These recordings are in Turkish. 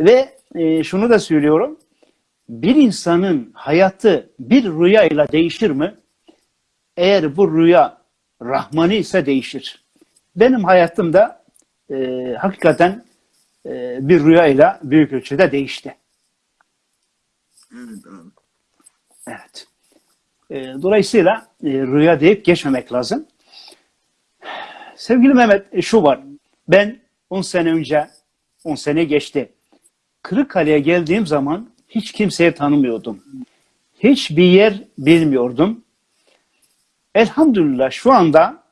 Ve e, şunu da söylüyorum. Bir insanın hayatı bir rüyayla değişir mi? Eğer bu rüya Rahmani ise değişir. Benim hayatım da e, hakikaten e, bir rüyayla büyük ölçüde değişti. Evet abi. Evet. E, dolayısıyla e, rüya deyip geçmemek lazım. Sevgili Mehmet e, şu var. Ben 10 sene önce, 10 sene geçti. Kırıkkale'ye geldiğim zaman hiç kimseyi tanımıyordum. Hiçbir yer bilmiyordum. Elhamdülillah şu anda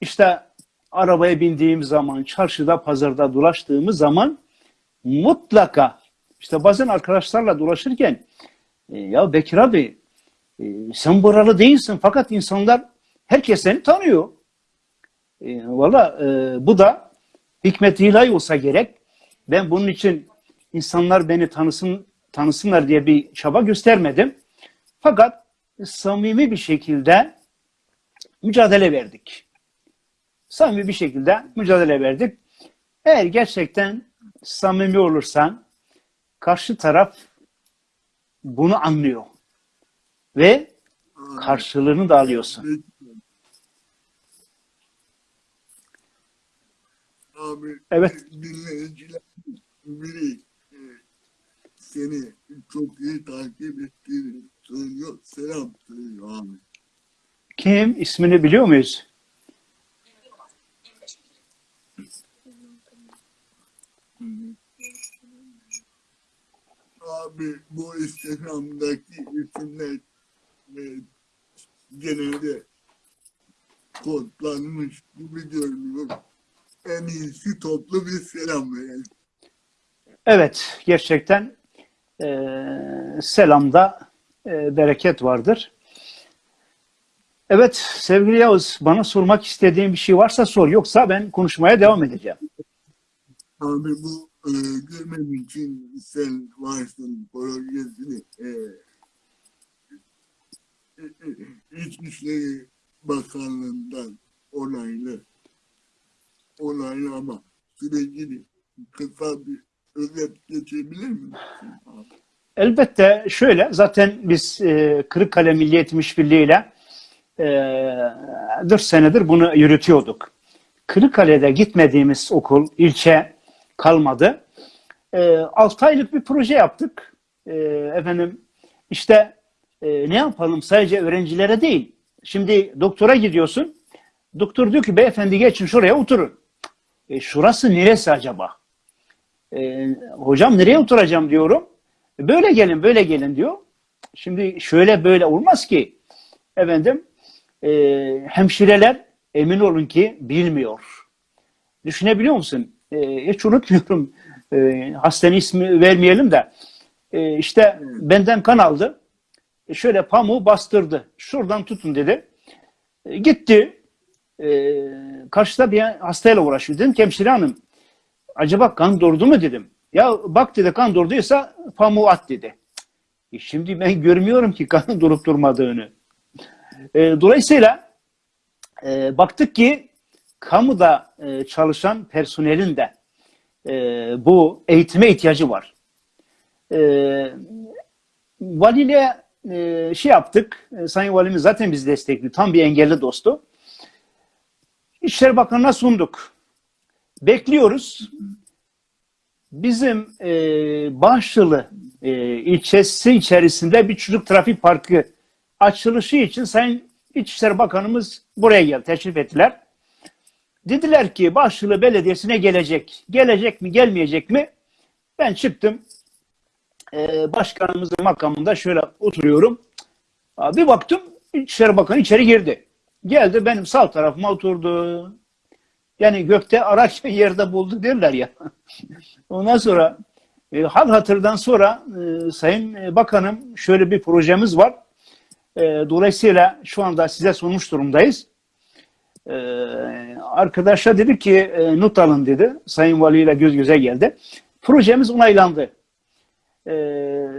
işte arabaya bindiğim zaman, çarşıda, pazarda dolaştığımız zaman mutlaka işte bazen arkadaşlarla dolaşırken e, ya Bekir abi e, sen buralı değilsin fakat insanlar herkes seni tanıyor. E, Valla e, bu da hikmet ilahi olsa gerek. Ben bunun için insanlar beni tanısın tanısınlar diye bir çaba göstermedim. Fakat samimi bir şekilde mücadele verdik. Samimi bir şekilde mücadele verdik. Eğer gerçekten samimi olursan karşı taraf bunu anlıyor. Ve karşılığını da alıyorsun. Abi Evet. dinleyiciler e, seni çok iyi takip ettiğini söylüyor. Selam söylüyor abi. Kim? ismini biliyor muyuz? Abi bu Instagram'daki isimler e, genelde kodlanmış gibi görünüyor. En iyisi toplu bir selam verelim. Evet, gerçekten e, selamda e, bereket vardır. Evet, sevgili Yavuz, bana sormak istediğin bir şey varsa sor. Yoksa ben konuşmaya devam edeceğim. Abi bu e, görmem için sen varsın projesini e, e, e, İçişleri Bakanlığı'ndan onaylı onaylı ama sürecini kısa bir özet geçebilir misin? Elbette şöyle, zaten biz e, Kırıkkale Milli Eğitim ile e, 4 senedir bunu yürütüyorduk. Kırıkkale'de gitmediğimiz okul, ilçe kalmadı. E, 6 aylık bir proje yaptık. E, efendim işte e, ne yapalım sadece öğrencilere değil. Şimdi doktora gidiyorsun. Doktor diyor ki beyefendi geçin şuraya oturun. E, şurası neresi acaba? E, hocam nereye oturacağım diyorum. Böyle gelin böyle gelin diyor. Şimdi şöyle böyle olmaz ki. Efendim e, hemşireler emin olun ki bilmiyor. Düşünebiliyor musun? E, hiç unutmuyorum. E, hastanın ismi vermeyelim de. E, işte benden kan aldı. E, şöyle pamuğu bastırdı. Şuradan tutun dedi. E, gitti. E, karşıda bir hastayla uğraşıyor. Dedim ki hemşire hanım acaba kan durdu mu dedim. Ya bak dedi kan durduysa pamuğu at dedi. E şimdi ben görmüyorum ki kanın durup durmadığını. E, dolayısıyla e, baktık ki kamuda e, çalışan personelin de e, bu eğitime ihtiyacı var. E, valiyle e, şey yaptık. E, Sayın Valimiz zaten bizi destekliyor. Tam bir engelli dostu. İçişleri Bakanı'na sunduk. Bekliyoruz. Bizim e, Bahçılı e, ilçesi içerisinde bir çocuk trafik parkı açılışı için Sayın İçişleri Bakanımız buraya geldi, teşrif ettiler. Dediler ki Bahçılı Belediyesi'ne gelecek. Gelecek mi, gelmeyecek mi? Ben çıktım. E, başkanımızın makamında şöyle oturuyorum. Bir baktım İçişleri Bakanı içeri girdi. Geldi benim sağ tarafıma oturdu. Yani gökte araç yerde buldu derler ya. Ondan sonra e, hal hatırdan sonra e, Sayın e, Bakanım şöyle bir projemiz var. E, dolayısıyla şu anda size sunmuş durumdayız. E, arkadaşa dedi ki e, not alın dedi. Sayın Vali ile göz göze geldi. Projemiz onaylandı. E,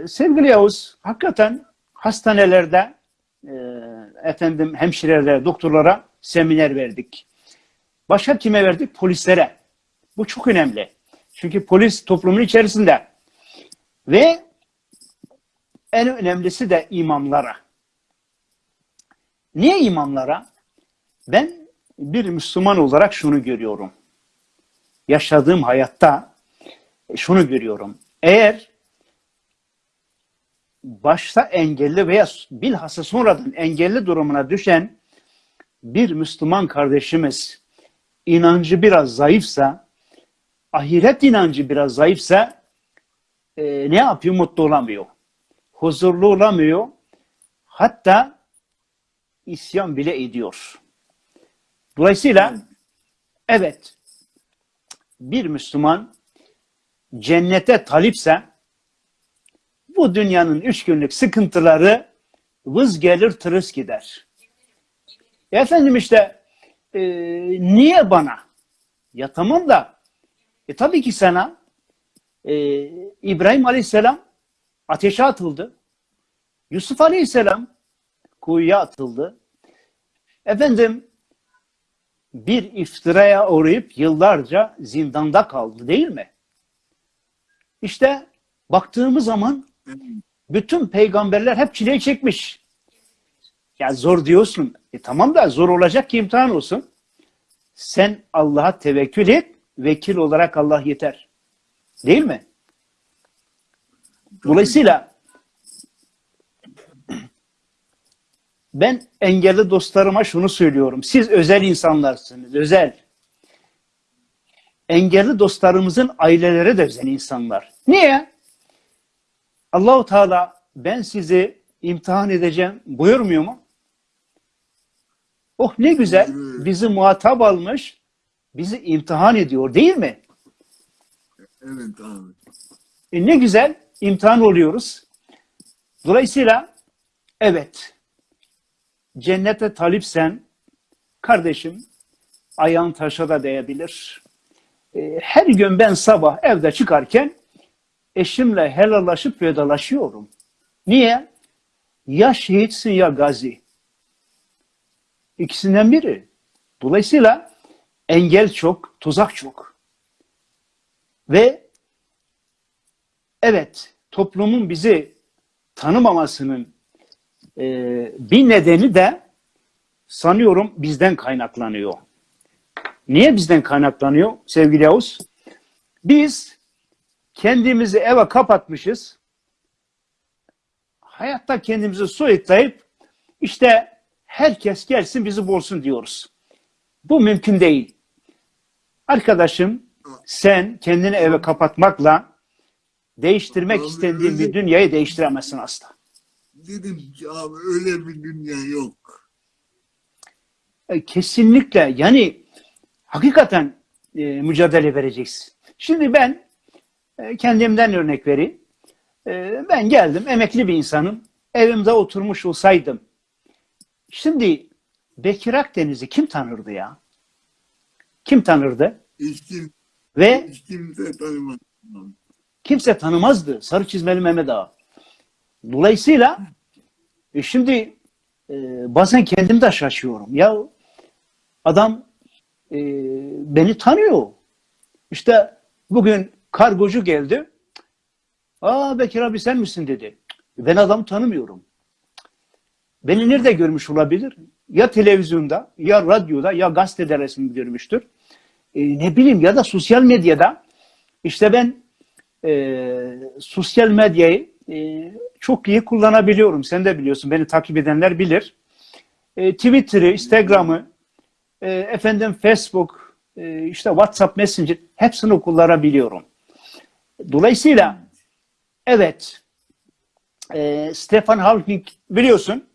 sevgili Yavuz, hakikaten hastanelerde e, efendim hemşirelere, doktorlara seminer verdik. Başka kime verdik? Polislere. Bu çok önemli. Çünkü polis toplumun içerisinde Ve en önemlisi de imamlara. Niye imamlara? Ben bir Müslüman olarak şunu görüyorum. Yaşadığım hayatta şunu görüyorum. Eğer başta engelli veya bilhassa sonradan engelli durumuna düşen bir Müslüman kardeşimiz inancı biraz zayıfsa, ahiret inancı biraz zayıfsa e, ne yapıyor? Mutlu olamıyor. Huzurlu olamıyor. Hatta isyan bile ediyor. Dolayısıyla evet bir Müslüman cennete talipse bu dünyanın üç günlük sıkıntıları vız gelir tırıs gider. Efendim işte e, niye bana? Ya tamam da e, tabii ki sana e, İbrahim Aleyhisselam ateşe atıldı. Yusuf Aleyhisselam kuyuya atıldı. Efendim bir iftiraya uğrayıp yıllarca zindanda kaldı değil mi? İşte baktığımız zaman bütün peygamberler hep çileyi çekmiş. Ya zor diyorsun. E tamam da zor olacak ki imtihan olsun. Sen Allah'a tevekkül et. Vekil olarak Allah yeter. Değil mi? Dolayısıyla ben engelli dostlarıma şunu söylüyorum. Siz özel insanlarsınız. Özel. Engelli dostlarımızın aileleri de özel insanlar. Niye? Allahu Teala ben sizi imtihan edeceğim buyurmuyor mu? Oh ne güzel. Bizi muhatap almış. Bizi imtihan ediyor değil mi? Evet abi. E ne güzel imtihan oluyoruz. Dolayısıyla evet cennete talipsen kardeşim ayağın taşa da değebilir. E, her gün ben sabah evde çıkarken eşimle helallaşıp vedalaşıyorum. Niye? Ya şehitsin ya gazi. İkisinden biri. Dolayısıyla engel çok, tuzak çok. Ve evet toplumun bizi tanımamasının e, bir nedeni de sanıyorum bizden kaynaklanıyor. Niye bizden kaynaklanıyor sevgili Yavuz? Biz kendimizi eve kapatmışız. Hayatta kendimizi soyutlayıp işte herkes gelsin bizi bulsun diyoruz. Bu mümkün değil. Arkadaşım sen kendini eve kapatmakla değiştirmek Abi, istediğin bir öyle- dünyayı değiştiremezsin asla. Dedim ki abi öyle bir dünya yok. E, Kesinlikle yani hakikaten e, mücadele vereceksin. Şimdi ben e, kendimden örnek vereyim. E, ben geldim emekli bir insanım. Evimde oturmuş olsaydım. Şimdi Bekir Akdeniz'i kim tanırdı ya? Kim tanırdı? Hiç, kim, Ve hiç kimse tanımaz. kimse tanımazdı Sarı Çizmeli Mehmet Ağa. Dolayısıyla e, şimdi e, bazen kendim de şaşıyorum. Ya adam e, beni tanıyor. İşte bugün kargocu geldi. Aa Bekir abi sen misin dedi. Ben adamı tanımıyorum. Beni nerede görmüş olabilir? Ya televizyonda, ya radyoda, ya gazetede resmi görmüştür. E, ne bileyim ya da sosyal medyada. İşte ben e, sosyal medyayı e, çok iyi kullanabiliyorum. Sen de biliyorsun. Beni takip edenler bilir. E, Twitter'ı, Instagram'ı, e, efendim Facebook, e, işte WhatsApp Messenger hepsini kullanabiliyorum. Dolayısıyla evet e, Stefan Hawking biliyorsun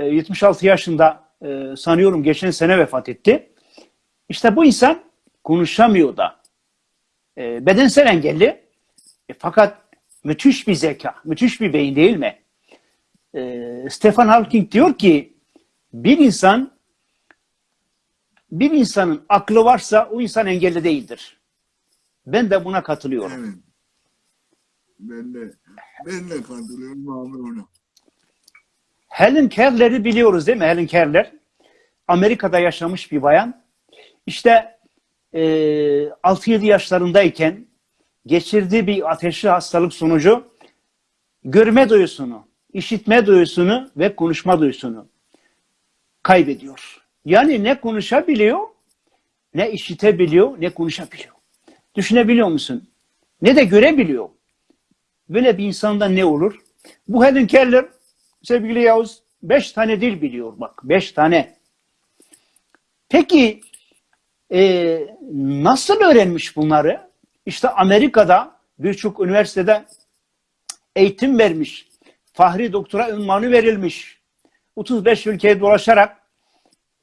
e, 76 yaşında e, sanıyorum geçen sene vefat etti. İşte bu insan konuşamıyor da. E, bedensel engelli e, fakat müthiş bir zeka, müthiş bir beyin değil mi? E, Stefan Hawking diyor ki bir insan bir insanın aklı varsa o insan engelli değildir. Ben de buna katılıyorum. Evet. Ben de ben de katılıyorum abi ona. Helen Keller'i biliyoruz değil mi? Helen Keller. Amerika'da yaşamış bir bayan. İşte e, 6-7 yaşlarındayken geçirdiği bir ateşli hastalık sonucu görme duyusunu, işitme duyusunu ve konuşma duyusunu kaybediyor. Yani ne konuşabiliyor, ne işitebiliyor, ne konuşabiliyor. Düşünebiliyor musun? Ne de görebiliyor. Böyle bir insanda ne olur? Bu Helen Keller, sevgili Yavuz, beş tane dil biliyor bak. Beş tane. Peki e, nasıl öğrenmiş bunları? İşte Amerika'da birçok üniversitede eğitim vermiş. Fahri doktora ünvanı verilmiş. 35 ülkeye dolaşarak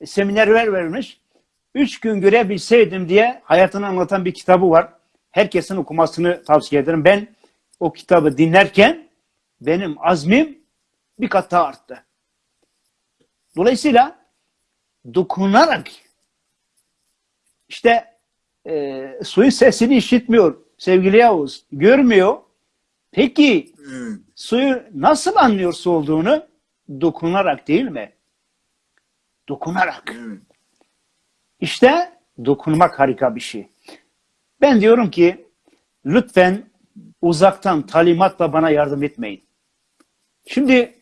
seminerler vermiş. Üç gün görebilseydim diye hayatını anlatan bir kitabı var. Herkesin okumasını tavsiye ederim. Ben o kitabı dinlerken benim azmim bir kat daha arttı. Dolayısıyla dokunarak işte e, suyun sesini işitmiyor sevgili Yavuz. Görmüyor. Peki Evet. suyu nasıl anlıyor su olduğunu? Dokunarak değil mi? Dokunarak. İşte dokunmak harika bir şey. Ben diyorum ki lütfen uzaktan talimatla bana yardım etmeyin. Şimdi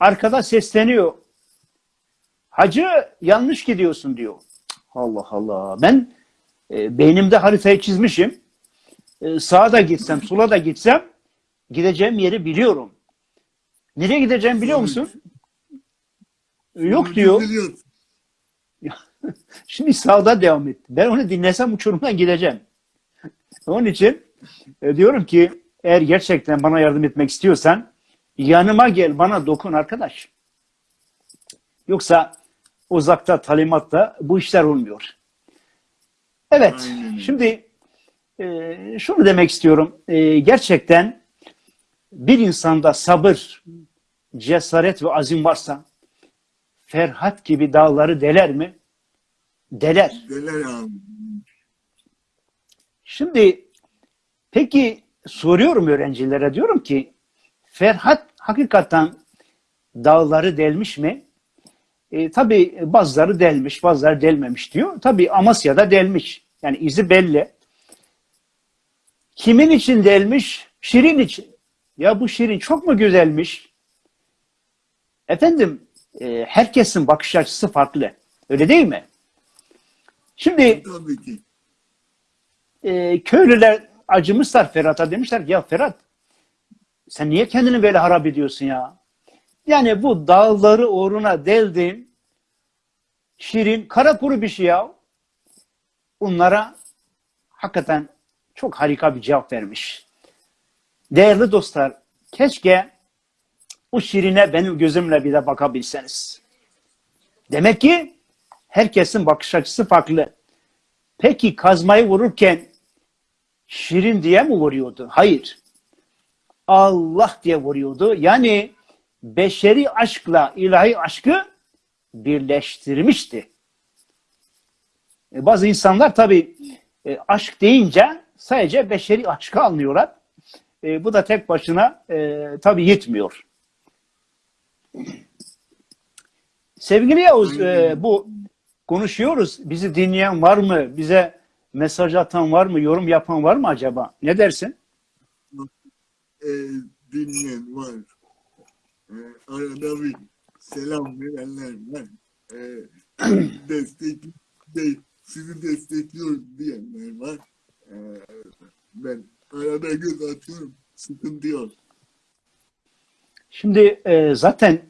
arkada sesleniyor. Hacı yanlış gidiyorsun diyor. Allah Allah. Ben e, beynimde haritayı çizmişim. E, sağa da gitsem, sola da gitsem gideceğim yeri biliyorum. Nereye gideceğim biliyor musun? Yok diyor. Şimdi sağda devam et. Ben onu dinlesem uçurumdan gideceğim. Onun için e, diyorum ki eğer gerçekten bana yardım etmek istiyorsan yanıma gel bana dokun arkadaş. Yoksa uzakta talimatla bu işler olmuyor. Evet öyle. şimdi e, şunu demek istiyorum. E, gerçekten bir insanda sabır, cesaret ve azim varsa Ferhat gibi dağları deler mi? Deler. Deler abi. Şimdi peki soruyorum öğrencilere diyorum ki Ferhat hakikaten dağları delmiş mi? E, tabii bazıları delmiş, bazıları delmemiş diyor. Tabii Amasya'da delmiş. Yani izi belli. Kimin için delmiş? Şirin için. Ya bu Şirin çok mu güzelmiş? Efendim e, herkesin bakış açısı farklı. Öyle değil mi? Şimdi Tabii ki. e, köylüler acımışlar Ferhat'a demişler ki, ya Ferhat sen niye kendini böyle harap ediyorsun ya? Yani bu dağları uğruna deldin şirin kara kuru bir şey ya. Bunlara hakikaten çok harika bir cevap vermiş. Değerli dostlar keşke bu şirine benim gözümle bir de bakabilseniz. Demek ki herkesin bakış açısı farklı. Peki kazmayı vururken şirin diye mi vuruyordu? Hayır. Allah diye vuruyordu. Yani beşeri aşkla ilahi aşkı birleştirmişti. E, bazı insanlar tabii e, aşk deyince sadece beşeri aşkı anlıyorlar. E, bu da tek başına e, tabii yetmiyor. Sevgili Yavuz, bu konuşuyoruz. Bizi dinleyen var mı? Bize mesaj atan var mı? Yorum yapan var mı acaba? Ne dersin? E, dinleyen var. E, arada bir selam verenler var. E, destek, de, sizi destekliyoruz diyenler var. E, ben arada göz atıyorum. Sıkıntı yok. Şimdi e, zaten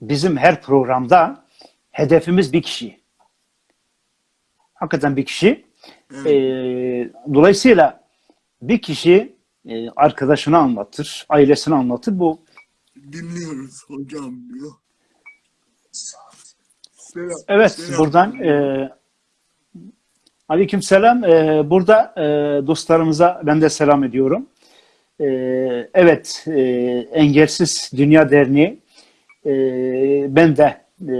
bizim her programda hedefimiz bir kişi. Hakikaten bir kişi. Evet. E, dolayısıyla bir kişi e, arkadaşını anlatır, ailesini anlatır. Bu Dinliyoruz hocam diyor. Selam, Evet, selam. buradan e, aleykümselam. E, burada e, dostlarımıza ben de selam ediyorum. E, evet, e, Engelsiz Dünya Derneği e, ben de e,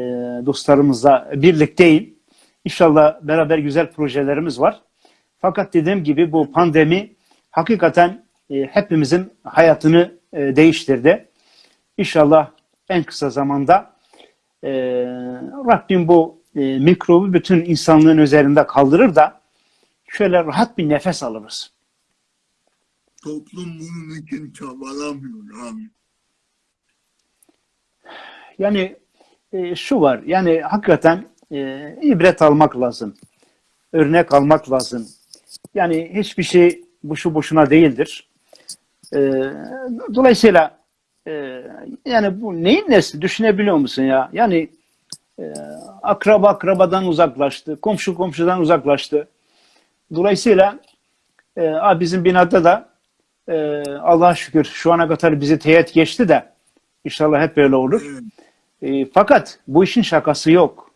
dostlarımızla birlikteyim. İnşallah beraber güzel projelerimiz var. Fakat dediğim gibi bu pandemi hakikaten e, hepimizin hayatını e, değiştirdi. İnşallah en kısa zamanda e, Rabbim bu e, mikrobu bütün insanlığın üzerinde kaldırır da şöyle rahat bir nefes alırız. toplum bunun için çabalamıyor abi. Yani e, şu var, yani hakikaten e, ibret almak lazım. Örnek almak lazım. Yani hiçbir şey boşu boşuna değildir. E, dolayısıyla e, yani bu neyin nesi düşünebiliyor musun ya? Yani e, akraba akrabadan uzaklaştı, komşu komşudan uzaklaştı. Dolayısıyla e, bizim binada da e, Allah'a şükür şu ana kadar bizi teğet geçti de inşallah hep böyle olur. E, fakat bu işin şakası yok.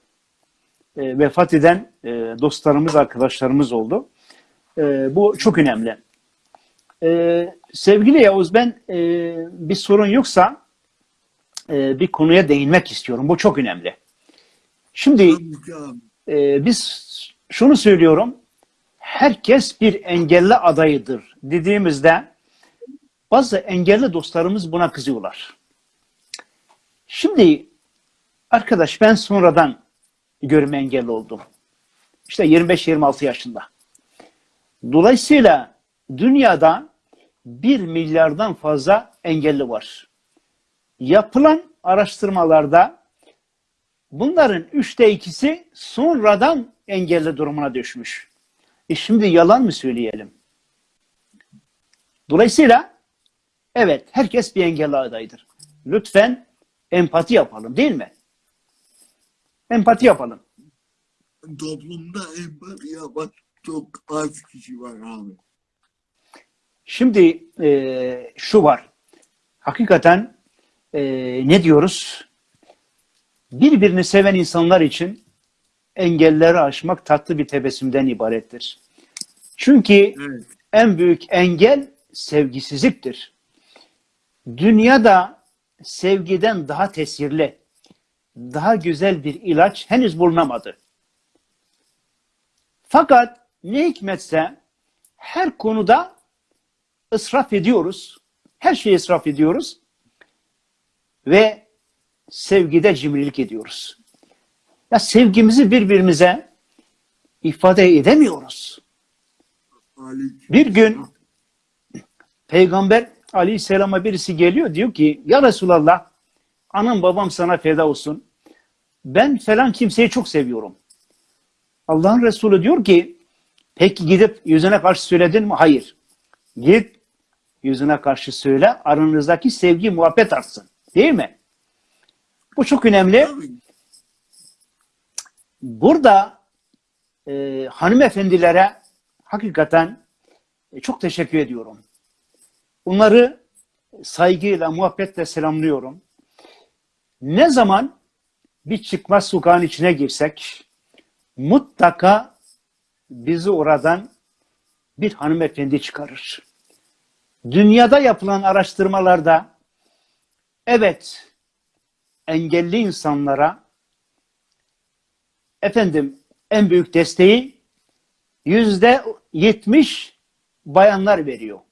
E, vefat eden e, dostlarımız, arkadaşlarımız oldu. E, bu çok önemli. E, sevgili Yavuz ben e, bir sorun yoksa e, bir konuya değinmek istiyorum. Bu çok önemli. Şimdi e, biz şunu söylüyorum. Herkes bir engelli adayıdır dediğimizde bazı engelli dostlarımız buna kızıyorlar. Şimdi arkadaş ben sonradan görme engelli oldum. İşte 25-26 yaşında. Dolayısıyla dünyada 1 milyardan fazla engelli var. Yapılan araştırmalarda bunların üçte ikisi sonradan engelli durumuna düşmüş. E şimdi yalan mı söyleyelim? Dolayısıyla evet herkes bir engelli adayıdır. Lütfen empati yapalım değil mi? Empati yapalım. Toplumda empati yapan çok az kişi var abi. Şimdi e, şu var. Hakikaten e, ne diyoruz? Birbirini seven insanlar için engelleri aşmak tatlı bir tebessümden ibarettir. Çünkü Evet. en büyük engel sevgisizliktir. Dünyada sevgiden daha tesirli, daha güzel bir ilaç henüz bulunamadı. Fakat ne hikmetse her konuda ısraf ediyoruz. Her şeyi israf ediyoruz. Ve sevgide cimrilik ediyoruz. Ya sevgimizi birbirimize ifade edemiyoruz. Bir gün Peygamber aleyhisselama birisi geliyor diyor ki ya Resulallah anam babam sana feda olsun. Ben falan kimseyi çok seviyorum. Allah'ın Resulü diyor ki peki gidip yüzüne karşı söyledin mi? Hayır. Git yüzüne karşı söyle aranızdaki sevgi muhabbet artsın. Değil mi? Bu çok önemli. Burada e, hanımefendilere hakikaten e, çok teşekkür ediyorum. Onları saygıyla, muhabbetle selamlıyorum. Ne zaman bir çıkmaz sokağın içine girsek mutlaka bizi oradan bir hanımefendi çıkarır. Dünyada yapılan araştırmalarda evet engelli insanlara efendim en büyük desteği yüzde yetmiş bayanlar veriyor.